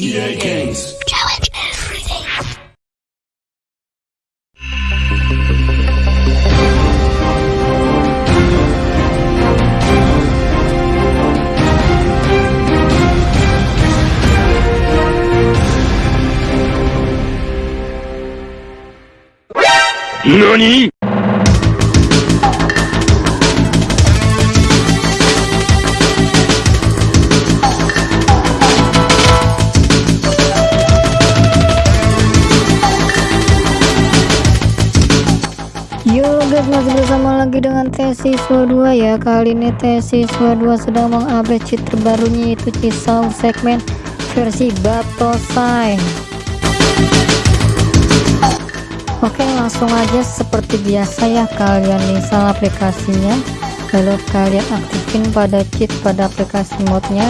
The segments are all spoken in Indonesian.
EA Games. Challenge everything. NANI? Yo guys masih bersama lagi dengan tes siswa 2 ya. Kali ini tes siswa 2 sedang mengupdate cheat terbarunya yaitu cisau segmen versi Batosai. Oke langsung aja seperti biasa ya kalian install aplikasinya. Lalu kalian aktifin pada cheat pada aplikasi modnya.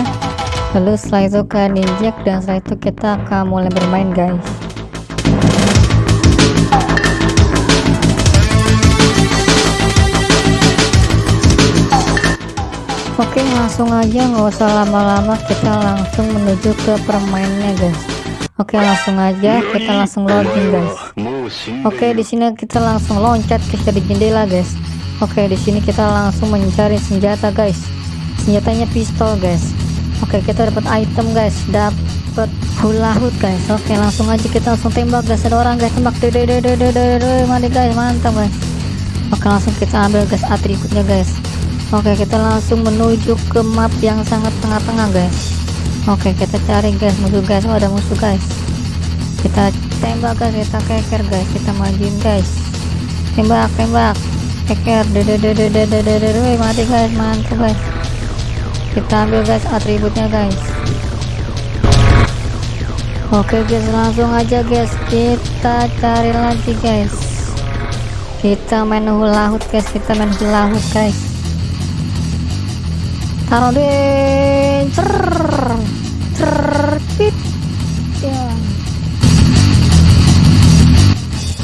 Lalu setelah itu kalian injek dan setelah itu kita akan mulai bermain guys Oke langsung aja nggak usah lama-lama kita langsung menuju ke permainnya guys. Oke langsung aja kita langsung login guys. Oke di sini kita langsung loncat ke dari jendela guys. Oke di sini kita langsung mencari senjata guys. Senjatanya pistol guys. Oke kita dapat item guys. Dapat hula hood guys. Oke langsung aja kita langsung tembak guys. Ada orang guys. Tembak. Dede dede dede mandi guys. Mantap guys. Oke langsung kita ambil guys atributnya guys Oke kita langsung menuju ke map yang sangat tengah-tengah guys. Oke kita cari guys musuh guys. Oh, ada musuh guys. Kita tembak guys. Kita keker guys. Kita majuin guys. Tembak tembak. Keker. Dede mati guys. Mantap guys. Kita ambil guys atributnya guys. Oke guys langsung aja guys. Kita cari lagi guys. Kita main hula hoop guys. Kita main hula hoop guys deh cer pit ya.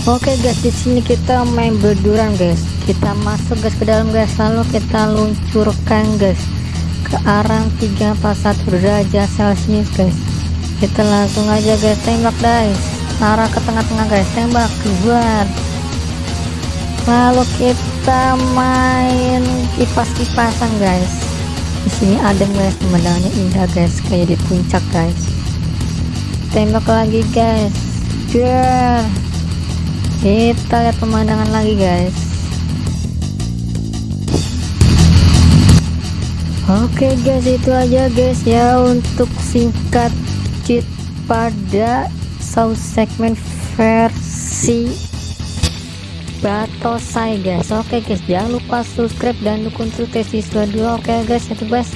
Oke guys di sini kita main berduran guys. Kita masuk guys ke dalam guys. Lalu kita luncurkan guys ke arah 341 derajat celcius guys. Kita langsung aja guys tembak guys. Arah ke tengah-tengah guys. Tembak. Keluar lalu kita main kipas-kipasan guys di sini adem guys pemandangannya indah guys. Kayak di puncak guys. Tembak lagi guys. Biar kita lihat pemandangan lagi guys. Oke guys. Itu aja guys ya. Untuk singkat cheat pada South segment versi Batosai guys. Oke guys. Jangan lupa subscribe dan dukung terus siswa 2 oke guys. Itu guys.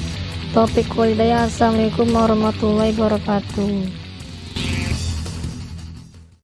Topik walidaya assalamualaikum warahmatullahi wabarakatuh